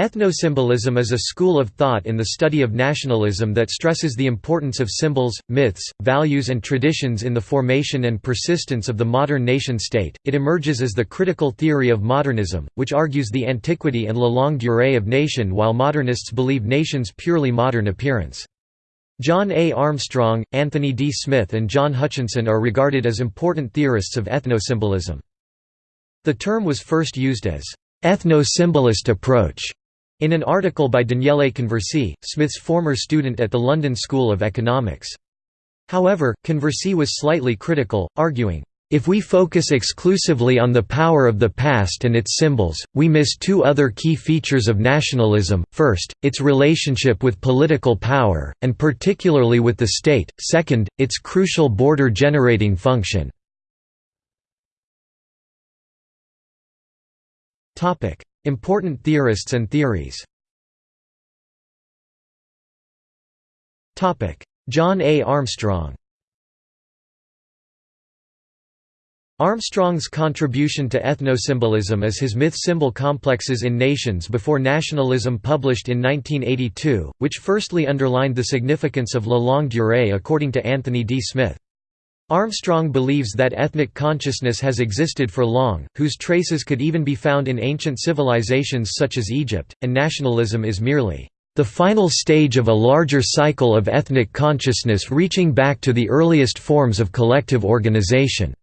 Ethnosymbolism is a school of thought in the study of nationalism that stresses the importance of symbols, myths, values and traditions in the formation and persistence of the modern nation-state. It emerges as the critical theory of modernism, which argues the antiquity and la longue durée of nation while modernists believe nation's purely modern appearance. John A. Armstrong, Anthony D. Smith and John Hutchinson are regarded as important theorists of ethnosymbolism. The term was first used as ethno-symbolist approach in an article by Daniele Conversi, Smith's former student at the London School of Economics. However, Conversi was slightly critical, arguing, if we focus exclusively on the power of the past and its symbols, we miss two other key features of nationalism, first, its relationship with political power, and particularly with the state, second, its crucial border-generating function. Important theorists and theories John A. Armstrong Armstrong's contribution to ethnosymbolism is his myth-symbol complexes in Nations Before Nationalism published in 1982, which firstly underlined the significance of la longue durée according to Anthony D. Smith. Armstrong believes that ethnic consciousness has existed for long, whose traces could even be found in ancient civilizations such as Egypt, and nationalism is merely the final stage of a larger cycle of ethnic consciousness reaching back to the earliest forms of collective organization.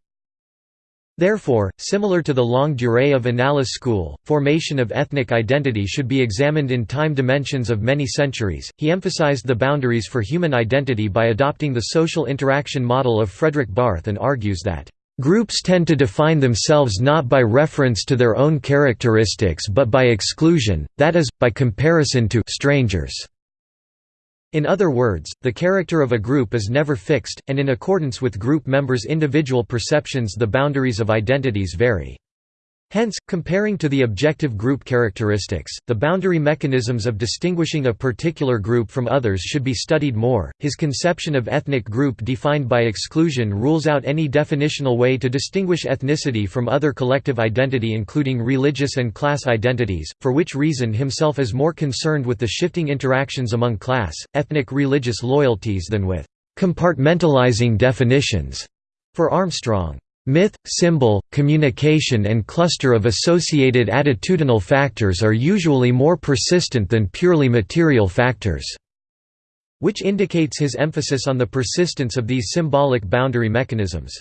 Therefore, similar to the long durée of Annales school, formation of ethnic identity should be examined in time dimensions of many centuries. He emphasized the boundaries for human identity by adopting the social interaction model of Fredrik Barth and argues that Groups tend to define themselves not by reference to their own characteristics but by exclusion, that is, by comparison to strangers. In other words, the character of a group is never fixed, and in accordance with group members' individual perceptions the boundaries of identities vary. Hence, comparing to the objective group characteristics, the boundary mechanisms of distinguishing a particular group from others should be studied more. His conception of ethnic group defined by exclusion rules out any definitional way to distinguish ethnicity from other collective identity, including religious and class identities, for which reason himself is more concerned with the shifting interactions among class, ethnic religious loyalties than with compartmentalizing definitions. For Armstrong, Myth, symbol, communication and cluster of associated attitudinal factors are usually more persistent than purely material factors, which indicates his emphasis on the persistence of these symbolic boundary mechanisms.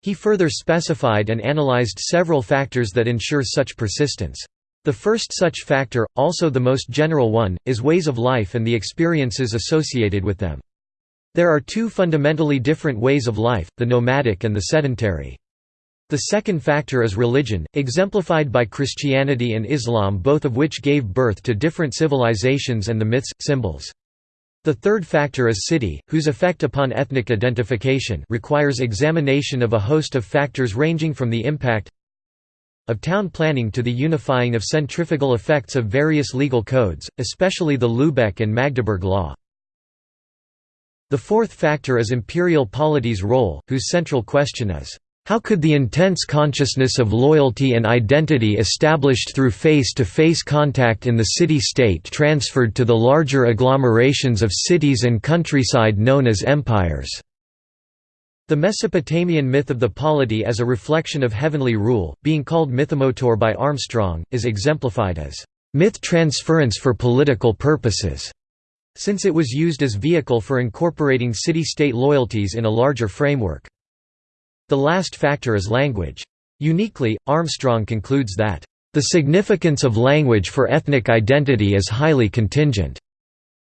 He further specified and analyzed several factors that ensure such persistence. The first such factor, also the most general one, is ways of life and the experiences associated with them. There are two fundamentally different ways of life, the nomadic and the sedentary. The second factor is religion, exemplified by Christianity and Islam both of which gave birth to different civilizations and the myths, symbols. The third factor is city, whose effect upon ethnic identification requires examination of a host of factors ranging from the impact of town planning to the unifying of centrifugal effects of various legal codes, especially the Lübeck and Magdeburg law. The fourth factor is imperial polity's role, whose central question is, how could the intense consciousness of loyalty and identity established through face-to-face -face contact in the city-state transferred to the larger agglomerations of cities and countryside known as empires? The Mesopotamian myth of the polity as a reflection of heavenly rule, being called mythomotor by Armstrong, is exemplified as myth transference for political purposes since it was used as vehicle for incorporating city-state loyalties in a larger framework. The last factor is language. Uniquely, Armstrong concludes that, "...the significance of language for ethnic identity is highly contingent."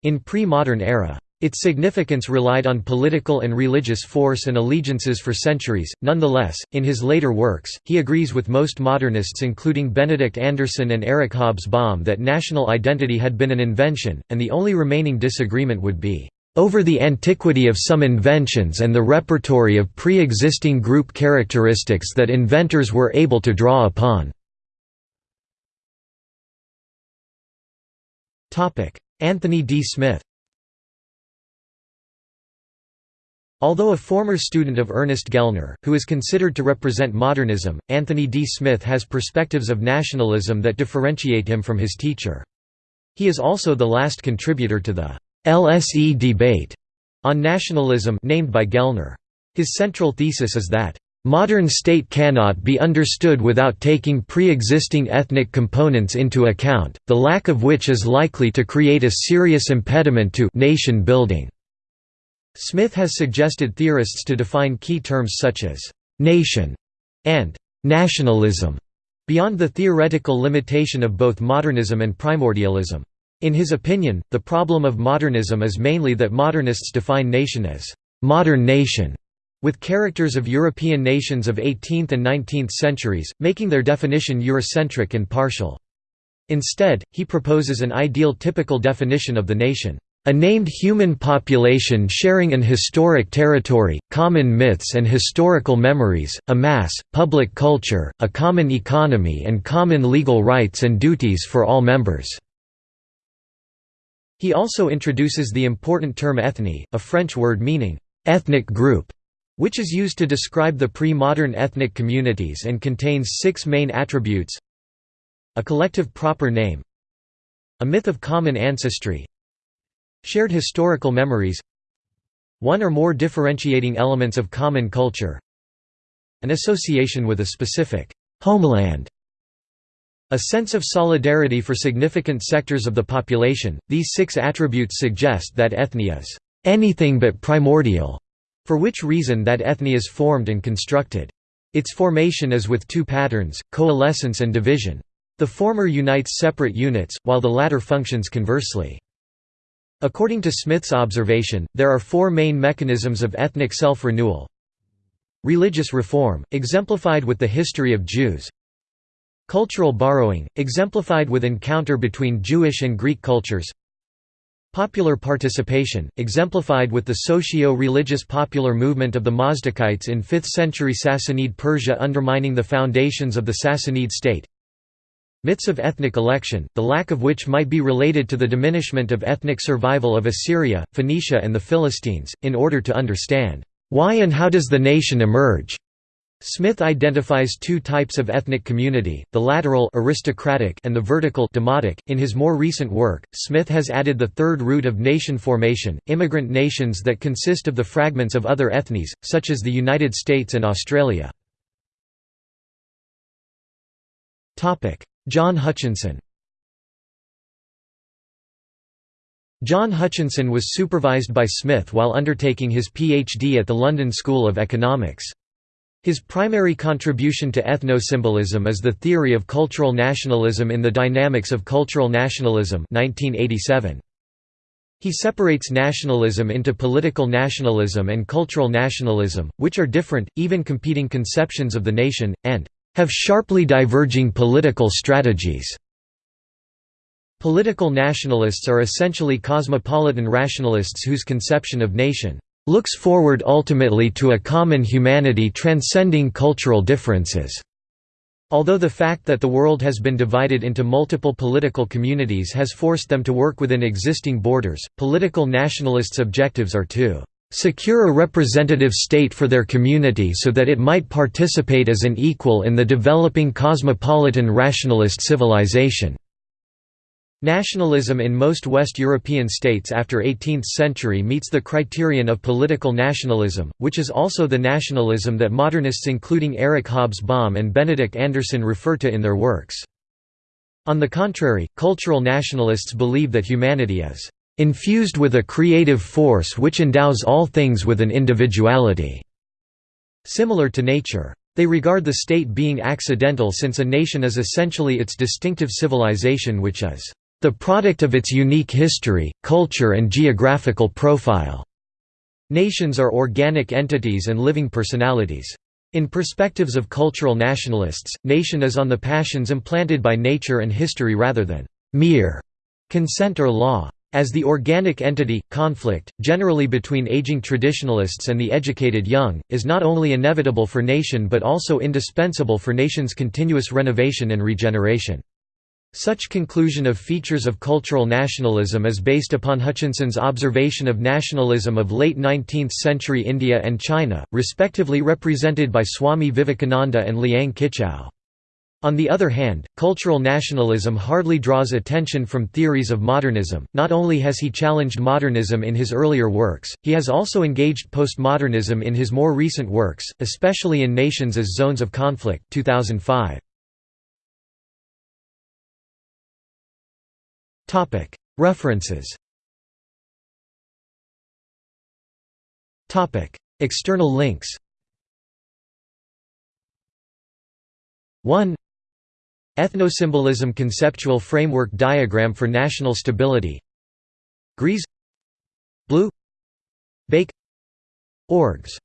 In pre-modern era. Its significance relied on political and religious force and allegiances for centuries. Nonetheless, in his later works, he agrees with most modernists, including Benedict Anderson and Eric Hobsbawm, that national identity had been an invention, and the only remaining disagreement would be over the antiquity of some inventions and the repertory of pre existing group characteristics that inventors were able to draw upon. Anthony D. Smith Although a former student of Ernest Gellner, who is considered to represent modernism, Anthony D. Smith has perspectives of nationalism that differentiate him from his teacher. He is also the last contributor to the LSE debate on nationalism named by Gellner. His central thesis is that Modern state cannot be understood without taking pre-existing ethnic components into account, the lack of which is likely to create a serious impediment to nation building. Smith has suggested theorists to define key terms such as nation and nationalism beyond the theoretical limitation of both modernism and primordialism. In his opinion, the problem of modernism is mainly that modernists define nation as modern nation with characters of European nations of 18th and 19th centuries, making their definition Eurocentric and partial. Instead, he proposes an ideal typical definition of the nation. A named human population sharing an historic territory, common myths and historical memories, a mass, public culture, a common economy and common legal rights and duties for all members." He also introduces the important term ethnie, a French word meaning, "...ethnic group", which is used to describe the pre-modern ethnic communities and contains six main attributes a collective proper name a myth of common ancestry shared historical memories one or more differentiating elements of common culture an association with a specific homeland a sense of solidarity for significant sectors of the population. These six attributes suggest that ethne is anything but primordial, for which reason that ethne is formed and constructed. Its formation is with two patterns, coalescence and division. The former unites separate units, while the latter functions conversely. According to Smith's observation, there are four main mechanisms of ethnic self-renewal. Religious reform, exemplified with the history of Jews. Cultural borrowing, exemplified with encounter between Jewish and Greek cultures. Popular participation, exemplified with the socio-religious popular movement of the Mazdakites in 5th century Sassanid Persia undermining the foundations of the Sassanid state. Myths of ethnic election, the lack of which might be related to the diminishment of ethnic survival of Assyria, Phoenicia and the Philistines, in order to understand, "...why and how does the nation emerge?" Smith identifies two types of ethnic community, the lateral aristocratic and the vertical demotic. .In his more recent work, Smith has added the third root of nation formation, immigrant nations that consist of the fragments of other ethnies, such as the United States and Australia. John Hutchinson John Hutchinson was supervised by Smith while undertaking his PhD at the London School of Economics. His primary contribution to ethno-symbolism is the theory of cultural nationalism in the Dynamics of Cultural Nationalism 1987. He separates nationalism into political nationalism and cultural nationalism, which are different, even competing conceptions of the nation, and have sharply diverging political strategies. Political nationalists are essentially cosmopolitan rationalists whose conception of nation looks forward ultimately to a common humanity transcending cultural differences. Although the fact that the world has been divided into multiple political communities has forced them to work within existing borders, political nationalists' objectives are to secure a representative state for their community so that it might participate as an equal in the developing cosmopolitan rationalist civilization. Nationalism in most West European states after 18th century meets the criterion of political nationalism, which is also the nationalism that modernists including Eric Hobsbawm and Benedict Anderson refer to in their works. On the contrary, cultural nationalists believe that humanity is infused with a creative force which endows all things with an individuality, similar to nature. They regard the state being accidental since a nation is essentially its distinctive civilization which is the product of its unique history, culture and geographical profile. Nations are organic entities and living personalities. In perspectives of cultural nationalists, nation is on the passions implanted by nature and history rather than mere consent or law. As the organic entity, conflict, generally between aging traditionalists and the educated young, is not only inevitable for nation but also indispensable for nation's continuous renovation and regeneration. Such conclusion of features of cultural nationalism is based upon Hutchinson's observation of nationalism of late 19th-century India and China, respectively represented by Swami Vivekananda and Liang Qichao. On the other hand, cultural nationalism hardly draws attention from theories of modernism. Not only has he challenged modernism in his earlier works, he has also engaged postmodernism in his more recent works, especially in Nations as Zones of Conflict 2005. Topic: References. Topic: External links. 1 Ethnosymbolism Conceptual Framework Diagram for National Stability. Gries Blue. Bake. Orgs